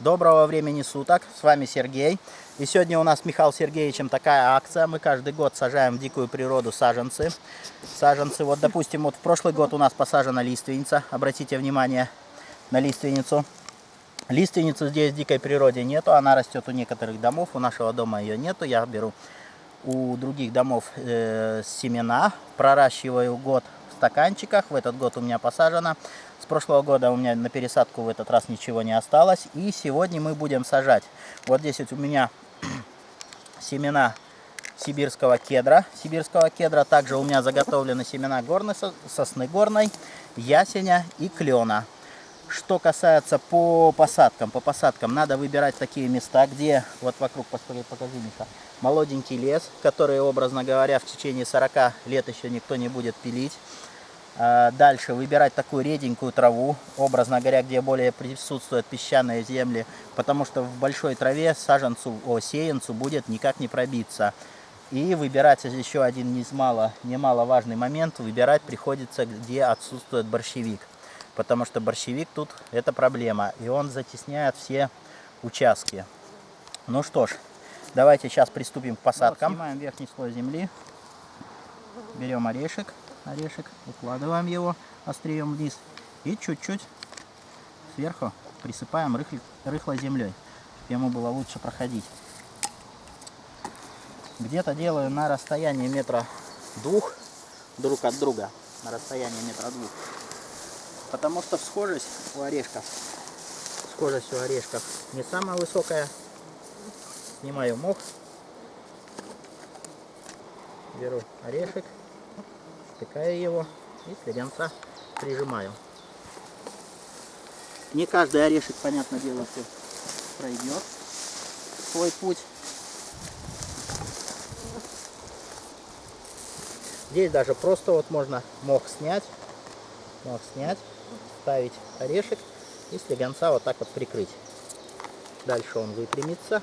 Доброго времени суток, с вами Сергей. И сегодня у нас с Михаилом Сергеевичем такая акция. Мы каждый год сажаем в дикую природу саженцы. Саженцы, вот допустим, вот в прошлый год у нас посажена лиственница. Обратите внимание на лиственницу. Лиственницы здесь в дикой природе нету, она растет у некоторых домов, у нашего дома ее нету. Я беру у других домов э, семена, проращиваю год стаканчиках. В этот год у меня посажено. С прошлого года у меня на пересадку в этот раз ничего не осталось. И сегодня мы будем сажать. Вот здесь вот у меня семена сибирского кедра. Сибирского кедра. Также у меня заготовлены семена горной сосны горной, ясеня и клена. Что касается по посадкам, по посадкам надо выбирать такие места, где, вот вокруг, покажи, покажи Миша, молоденький лес, который, образно говоря, в течение 40 лет еще никто не будет пилить. А, дальше выбирать такую реденькую траву, образно говоря, где более присутствуют песчаные земли, потому что в большой траве саженцу, о, сеянцу будет никак не пробиться. И выбирать еще один немало, немаловажный момент, выбирать приходится, где отсутствует борщевик. Потому что борщевик тут это проблема, и он затесняет все участки. Ну что ж, давайте сейчас приступим к посадкам. Вот, снимаем верхний слой земли, берем орешек орешек, укладываем его острием вниз и чуть-чуть сверху присыпаем рыхлой, рыхлой землей, чтобы ему было лучше проходить. Где-то делаю на расстоянии метра двух друг от друга, на расстоянии метра двух. Потому что схожесть у орешков, схожесть у орешков не самая высокая. Снимаю мох, беру орешек втыкаю его и слегонца прижимаю. Не каждый орешек, понятное дело, все пройдет свой путь. Здесь даже просто вот можно мох снять, мох снять, ставить орешек и слегонца вот так вот прикрыть. Дальше он выпрямится.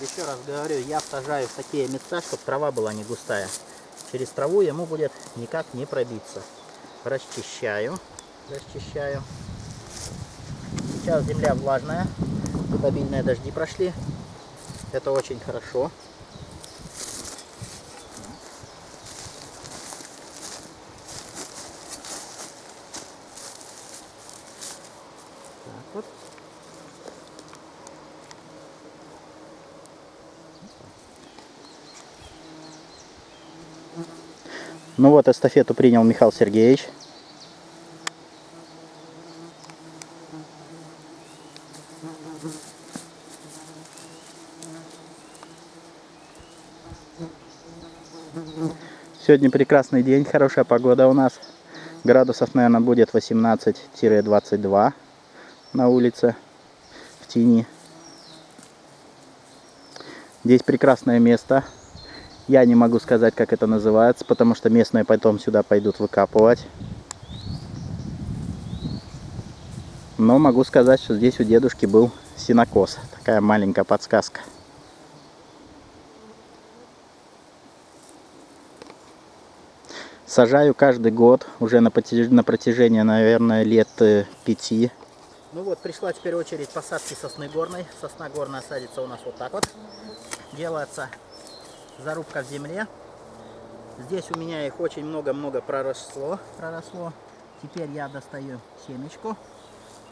Еще раз говорю, я сажаю в такие места, чтобы трава была не густая. Через траву ему будет никак не пробиться. Расчищаю, расчищаю. Сейчас земля влажная, тут обильные дожди прошли. Это очень хорошо. Ну вот, эстафету принял Михаил Сергеевич. Сегодня прекрасный день, хорошая погода у нас. Градусов, наверное, будет 18-22 на улице, в тени. Здесь прекрасное место. Я не могу сказать, как это называется, потому что местные потом сюда пойдут выкапывать. Но могу сказать, что здесь у дедушки был синокос. Такая маленькая подсказка. Сажаю каждый год, уже на протяжении, на протяжении наверное, лет э, пяти. Ну вот, пришла теперь очередь посадки сосны горной. Сосна горная садится у нас вот так вот. Делается зарубка в земле. Здесь у меня их очень много-много проросло, проросло. Теперь я достаю семечку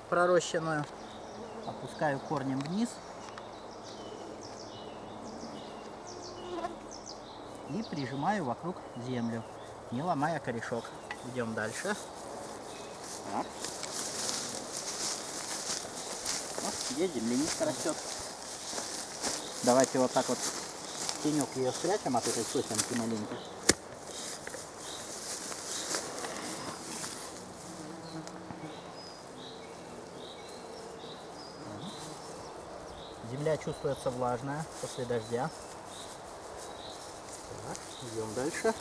пророщенную, опускаю корнем вниз. И прижимаю вокруг землю, не ломая корешок. Идем дальше. Так. Вот здесь земляничка растет. Давайте вот так вот тенек ее спрячем от этой сосенки маленькой. Земля чувствуется влажная после дождя. Так, идем дальше.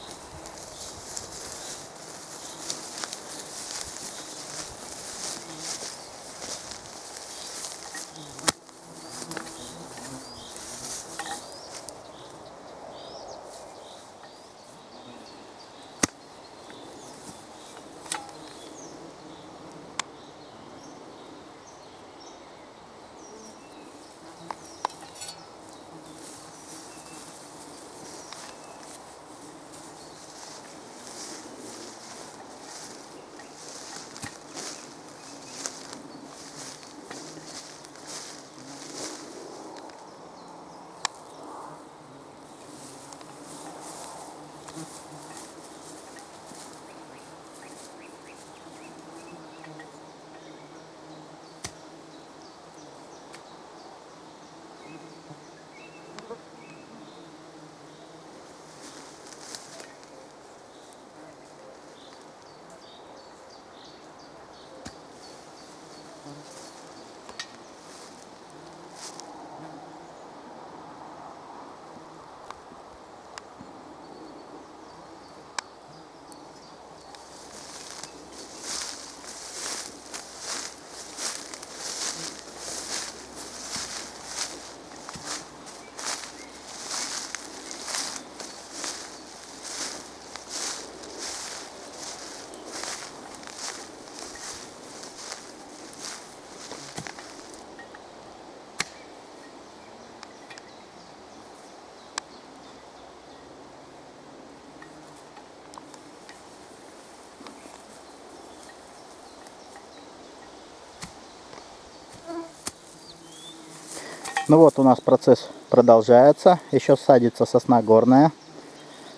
Ну вот у нас процесс продолжается. Еще садится сосна горная.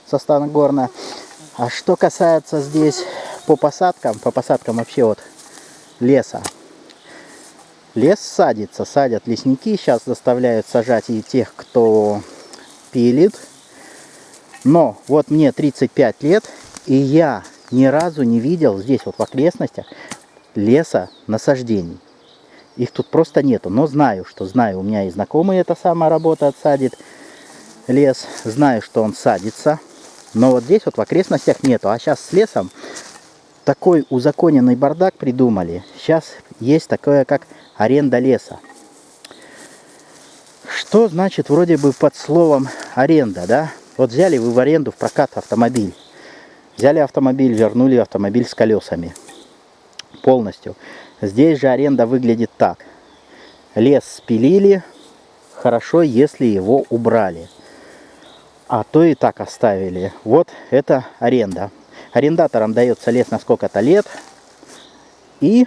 Сосна горная. А что касается здесь по посадкам, по посадкам вообще вот леса. Лес садится, садят лесники. Сейчас заставляют сажать и тех, кто пилит. Но вот мне 35 лет, и я ни разу не видел здесь вот в окрестностях леса насаждений. Их тут просто нету, но знаю, что знаю, у меня и знакомый эта самая работа отсадит лес. Знаю, что он садится, но вот здесь вот в окрестностях нету. А сейчас с лесом такой узаконенный бардак придумали. Сейчас есть такое, как аренда леса. Что значит вроде бы под словом аренда, да? Вот взяли вы в аренду в прокат автомобиль. Взяли автомобиль, вернули автомобиль с колесами. Полностью. Здесь же аренда выглядит так. Лес спилили, хорошо, если его убрали. А то и так оставили. Вот это аренда. Арендаторам дается лес на сколько-то лет. И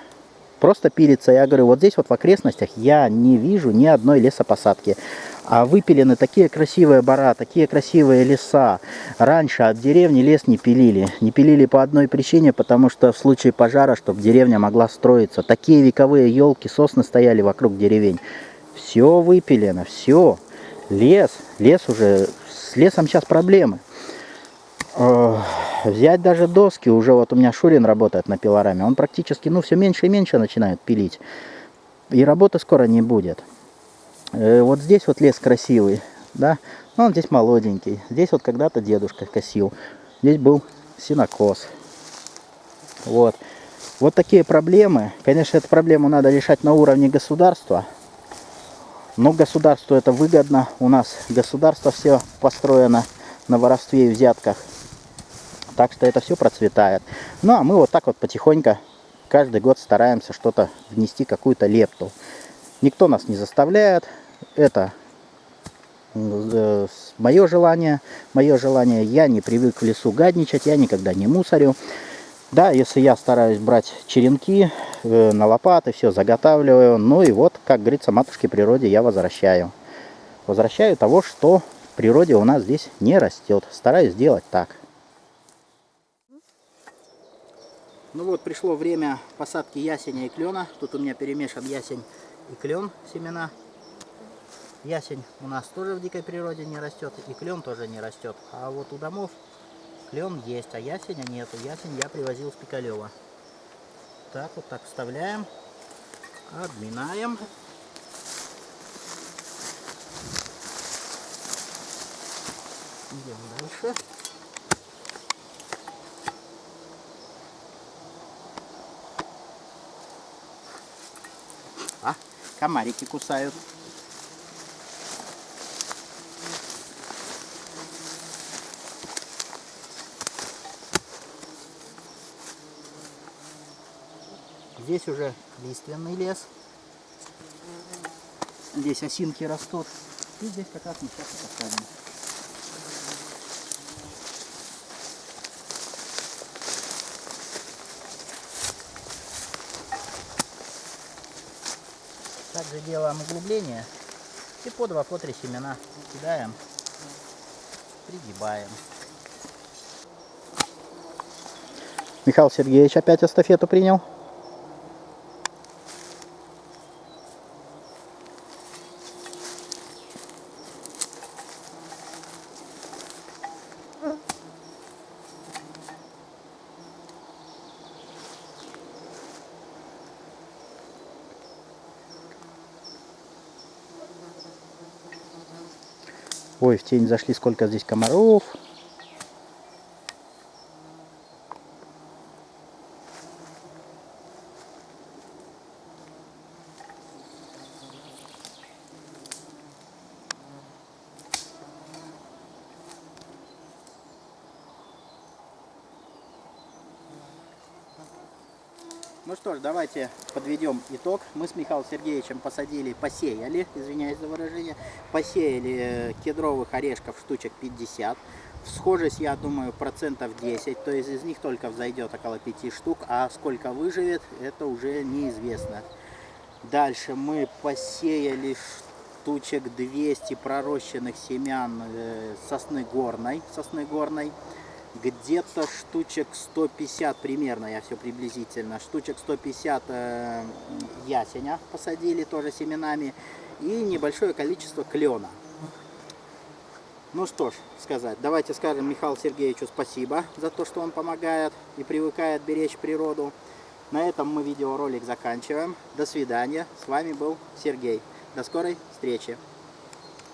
просто пилится. Я говорю, вот здесь вот в окрестностях я не вижу ни одной лесопосадки. А выпилены такие красивые бора, такие красивые леса. Раньше от деревни лес не пилили. Не пилили по одной причине, потому что в случае пожара, чтобы деревня могла строиться. Такие вековые елки, сосны стояли вокруг деревень. Все выпилено, все. Лес, лес уже, с лесом сейчас проблемы. Взять даже доски, уже вот у меня Шурин работает на пилораме, он практически, ну, все меньше и меньше начинает пилить. И работы скоро не будет. Э, вот здесь вот лес красивый, да, но он здесь молоденький. Здесь вот когда-то дедушка косил. Здесь был синокос. Вот. Вот такие проблемы. Конечно, эту проблему надо решать на уровне государства. Но государству это выгодно. У нас государство все построено на воровстве и взятках. Так что это все процветает. Ну а мы вот так вот потихоньку каждый год стараемся что-то внести, какую-то лепту. Никто нас не заставляет. Это э, мое желание. Мое желание. Я не привык в лесу гадничать. Я никогда не мусорю. Да, если я стараюсь брать черенки э, на лопаты, все заготавливаю. Ну и вот, как говорится, матушке природе я возвращаю. Возвращаю того, что в природе у нас здесь не растет. Стараюсь сделать так. Ну вот, пришло время посадки ясеня и клена. Тут у меня перемешан ясень и клен семена. Ясень у нас тоже в дикой природе не растет, и клен тоже не растет. А вот у домов клен есть, а ясеня нету. Ясень я привозил с Пикалева. Так, вот так вставляем, обминаем. Идем дальше. Комарики кусают. Здесь уже лиственный лес. Здесь осинки растут. И здесь как раз мы сейчас посадим. Также делаем углубление и по два, по три семена кидаем, пригибаем. Михаил Сергеевич опять эстафету принял. Ой, в тень зашли, сколько здесь комаров. Ну что ж, давайте подведем итог. Мы с Михаилом Сергеевичем посадили, посеяли, извиняюсь за выражение, посеяли э, кедровых орешков штучек 50. Схожесть, я думаю, процентов 10, то есть из них только взойдет около 5 штук, а сколько выживет, это уже неизвестно. Дальше мы посеяли штучек 200 пророщенных семян э, сосны горной, сосны горной. Где-то штучек 150 примерно, я все приблизительно, штучек 150 э, ясеня посадили тоже семенами и небольшое количество клена. Ну что ж сказать, давайте скажем Михаилу Сергеевичу спасибо за то, что он помогает и привыкает беречь природу. На этом мы видеоролик заканчиваем. До свидания. С вами был Сергей. До скорой встречи.